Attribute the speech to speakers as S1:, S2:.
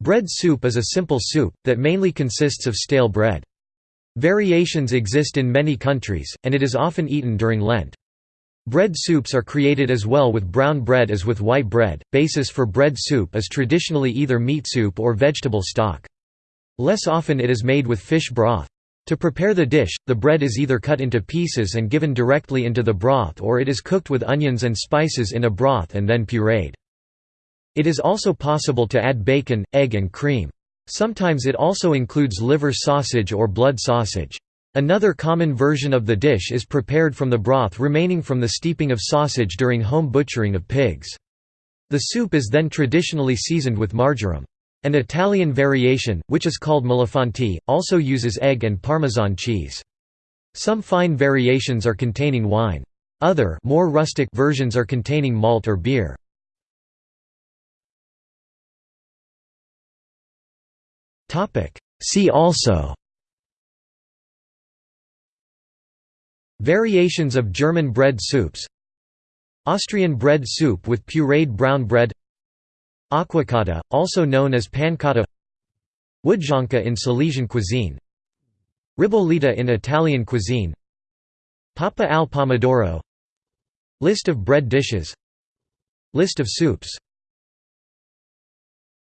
S1: Bread soup is a simple soup, that mainly consists of stale bread. Variations exist in many countries, and it is often eaten during Lent. Bread soups are created as well with brown bread as with white bread. Basis for bread soup is traditionally either meat soup or vegetable stock. Less often it is made with fish broth. To prepare the dish, the bread is either cut into pieces and given directly into the broth or it is cooked with onions and spices in a broth and then pureed. It is also possible to add bacon, egg and cream. Sometimes it also includes liver sausage or blood sausage. Another common version of the dish is prepared from the broth remaining from the steeping of sausage during home butchering of pigs. The soup is then traditionally seasoned with marjoram. An Italian variation, which is called millefanti, also uses egg and Parmesan cheese. Some fine variations are containing wine. Other more rustic versions are containing malt or beer. See also. Variations of German bread soups. Austrian bread soup with pureed brown bread. Acquacotta, also known as pancotta Wodzionka in Silesian cuisine. Ribollita in Italian cuisine. Pappa al pomodoro. List of bread dishes. List of soups